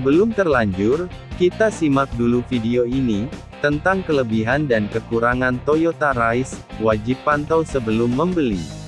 Sebelum terlanjur, kita simak dulu video ini, tentang kelebihan dan kekurangan Toyota Rise, wajib pantau sebelum membeli.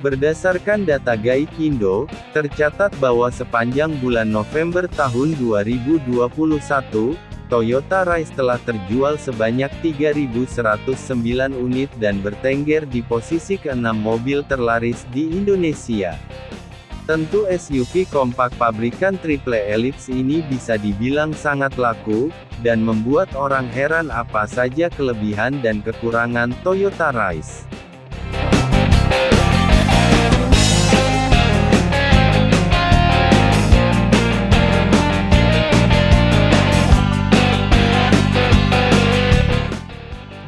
Berdasarkan data Gaikindo, tercatat bahwa sepanjang bulan November tahun 2021, Toyota Rise telah terjual sebanyak 3.109 unit dan bertengger di posisi ke-6 mobil terlaris di Indonesia. Tentu SUV kompak pabrikan Triple Ellipse ini bisa dibilang sangat laku, dan membuat orang heran apa saja kelebihan dan kekurangan Toyota Rise.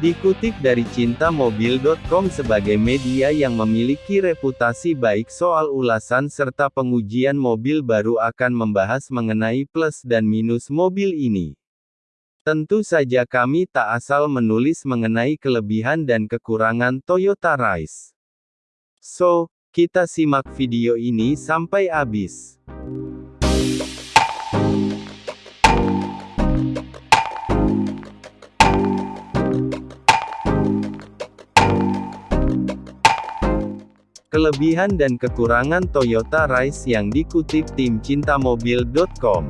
Dikutip dari cintamobil.com sebagai media yang memiliki reputasi baik soal ulasan serta pengujian mobil baru akan membahas mengenai plus dan minus mobil ini. Tentu saja kami tak asal menulis mengenai kelebihan dan kekurangan Toyota Rise. So, kita simak video ini sampai habis. Kelebihan dan kekurangan Toyota Rise yang dikutip tim cintamobil.com.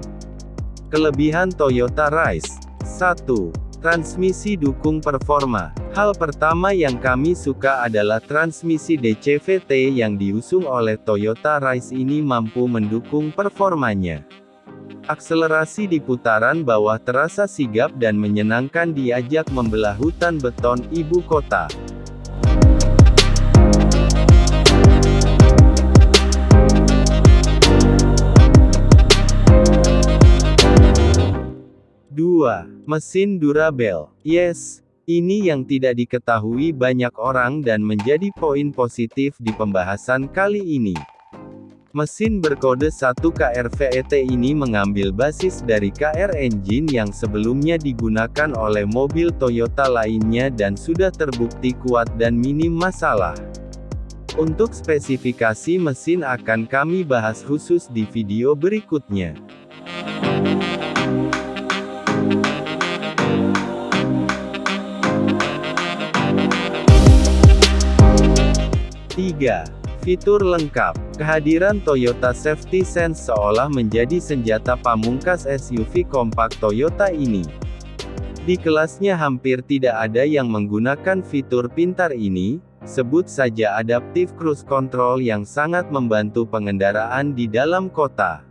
Kelebihan Toyota Rise 1. Transmisi dukung performa. Hal pertama yang kami suka adalah transmisi DCVT yang diusung oleh Toyota Rise ini mampu mendukung performanya. Akselerasi di putaran bawah terasa sigap dan menyenangkan diajak membelah hutan beton ibu kota. Mesin durabel. Yes, ini yang tidak diketahui banyak orang dan menjadi poin positif di pembahasan kali ini. Mesin berkode 1 KRVET ini mengambil basis dari KR engine yang sebelumnya digunakan oleh mobil Toyota lainnya dan sudah terbukti kuat dan minim masalah. Untuk spesifikasi mesin akan kami bahas khusus di video berikutnya. 3. Fitur lengkap. Kehadiran Toyota Safety Sense seolah menjadi senjata pamungkas SUV kompak Toyota ini. Di kelasnya hampir tidak ada yang menggunakan fitur pintar ini, sebut saja Adaptive Cruise Control yang sangat membantu pengendaraan di dalam kota.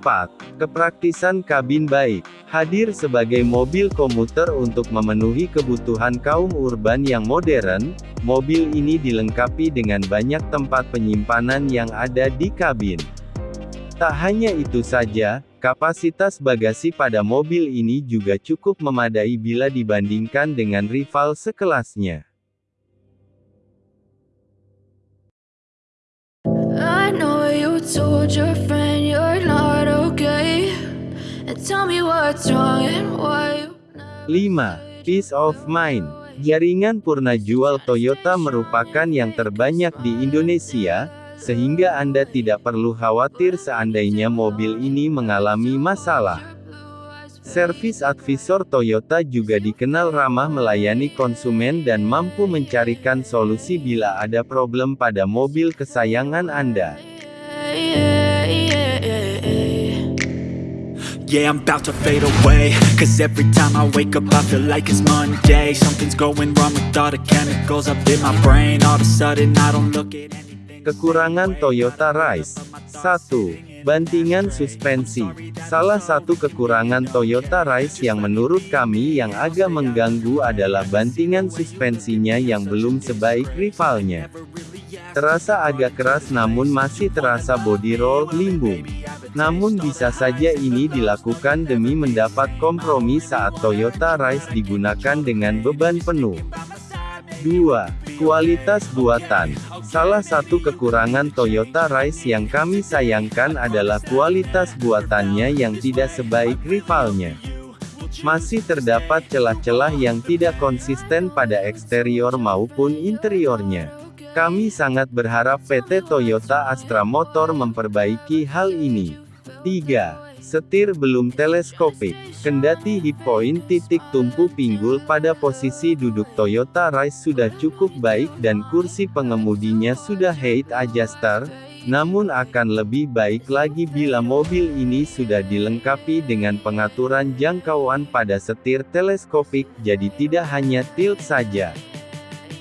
4. Kepraktisan kabin baik. Hadir sebagai mobil komuter untuk memenuhi kebutuhan kaum urban yang modern, mobil ini dilengkapi dengan banyak tempat penyimpanan yang ada di kabin. Tak hanya itu saja, kapasitas bagasi pada mobil ini juga cukup memadai bila dibandingkan dengan rival sekelasnya. I know you told your friend 5. Peace of Mind Jaringan purna jual Toyota merupakan yang terbanyak di Indonesia, sehingga Anda tidak perlu khawatir seandainya mobil ini mengalami masalah. Servis advisor Toyota juga dikenal ramah melayani konsumen dan mampu mencarikan solusi bila ada problem pada mobil kesayangan Anda. Yeah, I'm about to fade away Cause every time I wake up I feel like it's Monday Something's going wrong with all the chemicals up in my brain All of a sudden I don't look at anything Kekurangan Toyota Rise 1. Bantingan suspensi Salah satu kekurangan Toyota Rise yang menurut kami yang agak mengganggu adalah bantingan suspensinya yang belum sebaik rivalnya. Terasa agak keras namun masih terasa body roll limbung. Namun bisa saja ini dilakukan demi mendapat kompromi saat Toyota Rise digunakan dengan beban penuh. 2. Kualitas buatan Salah satu kekurangan Toyota Rise yang kami sayangkan adalah kualitas buatannya yang tidak sebaik rivalnya. Masih terdapat celah-celah yang tidak konsisten pada eksterior maupun interiornya. Kami sangat berharap PT Toyota Astra Motor memperbaiki hal ini. 3. Setir belum teleskopik. Kendati hip point titik tumpu pinggul pada posisi duduk Toyota Rise sudah cukup baik dan kursi pengemudinya sudah height adjuster, namun akan lebih baik lagi bila mobil ini sudah dilengkapi dengan pengaturan jangkauan pada setir teleskopik jadi tidak hanya tilt saja.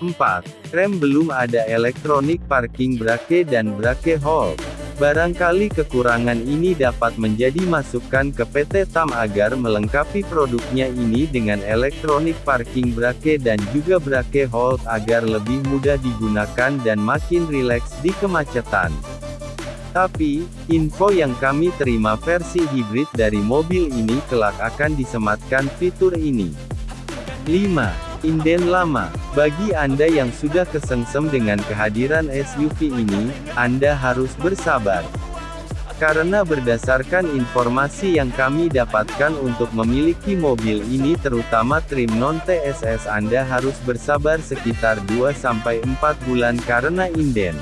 4. Rem belum ada elektronik parking brake dan brake hold. Barangkali kekurangan ini dapat menjadi masukan ke PT TAM agar melengkapi produknya ini dengan elektronik parking brake dan juga brake hold agar lebih mudah digunakan dan makin rileks di kemacetan. Tapi, info yang kami terima versi hibrid dari mobil ini kelak akan disematkan fitur ini. 5. Inden lama. Bagi Anda yang sudah kesengsem dengan kehadiran SUV ini, Anda harus bersabar. Karena berdasarkan informasi yang kami dapatkan untuk memiliki mobil ini terutama trim non-TSS Anda harus bersabar sekitar 2-4 bulan karena inden.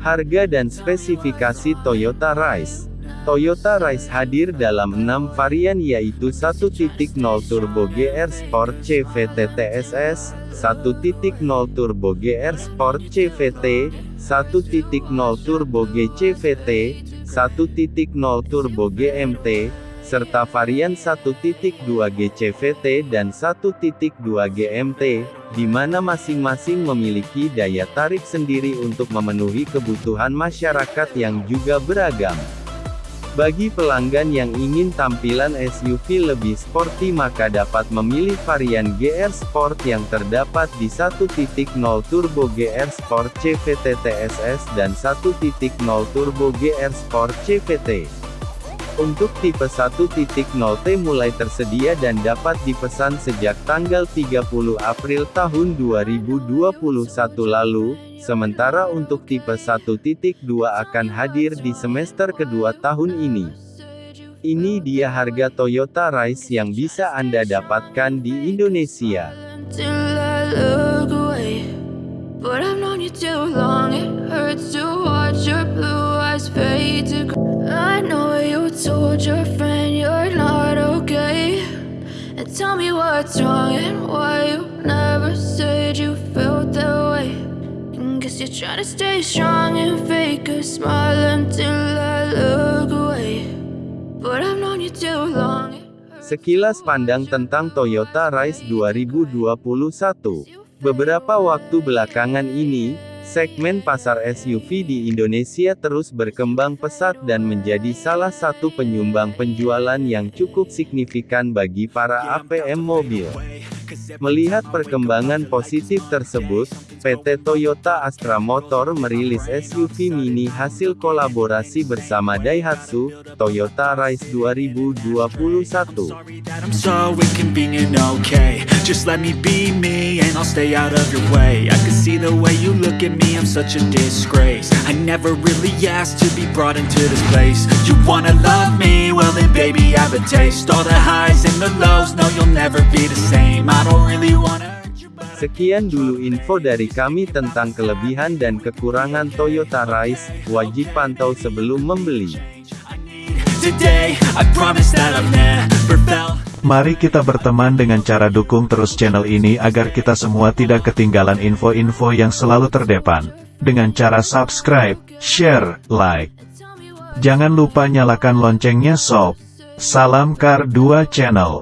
Harga dan spesifikasi Toyota Rise. Toyota Rise hadir dalam 6 varian yaitu 1.0 Turbo GR Sport CVT TSS, 1.0 Turbo GR Sport CVT, 1.0 Turbo GCVT, 1.0 Turbo GMT, serta varian 1.2 GCVT dan 1.2 GMT, di mana masing-masing memiliki daya tarik sendiri untuk memenuhi kebutuhan masyarakat yang juga beragam. Bagi pelanggan yang ingin tampilan SUV lebih sporty maka dapat memilih varian GR Sport yang terdapat di 1.0 Turbo GR Sport CVT TSS dan 1.0 Turbo GR Sport CVT. Untuk tipe 1.0T mulai tersedia dan dapat dipesan sejak tanggal 30 April tahun 2021 lalu, sementara untuk tipe 1.2 akan hadir di semester kedua tahun ini. Ini dia harga Toyota Rise yang bisa Anda dapatkan di Indonesia. Tell me what's wrong and why you never said you felt that way. And guess you're trying to stay strong and fake a smile until I look away. But I've known you too long. it hurts Sekilas pandang tentang Toyota Rise 2021. Beberapa waktu belakangan ini, segmen pasar SUV di Indonesia terus berkembang pesat dan menjadi salah satu penyumbang penjualan yang cukup signifikan bagi para APM mobil. Melihat perkembangan positif tersebut, PT Toyota Astra Motor merilis SUV mini hasil kolaborasi bersama Daihatsu, Toyota Rise 2021. I I never really asked to be brought into this place. You wanna love me, well then baby, have a taste. All the highs and the lows, no you'll never be the same. I don't really wanna Sekian dulu info dari kami tentang kelebihan dan kekurangan Toyota Rise, wajib pantau sebelum membeli. I Mari kita berteman dengan cara dukung terus channel ini agar kita semua tidak ketinggalan info-info yang selalu terdepan. Dengan cara subscribe, share, like. Jangan lupa nyalakan loncengnya sob. Salam Kar 2 Channel.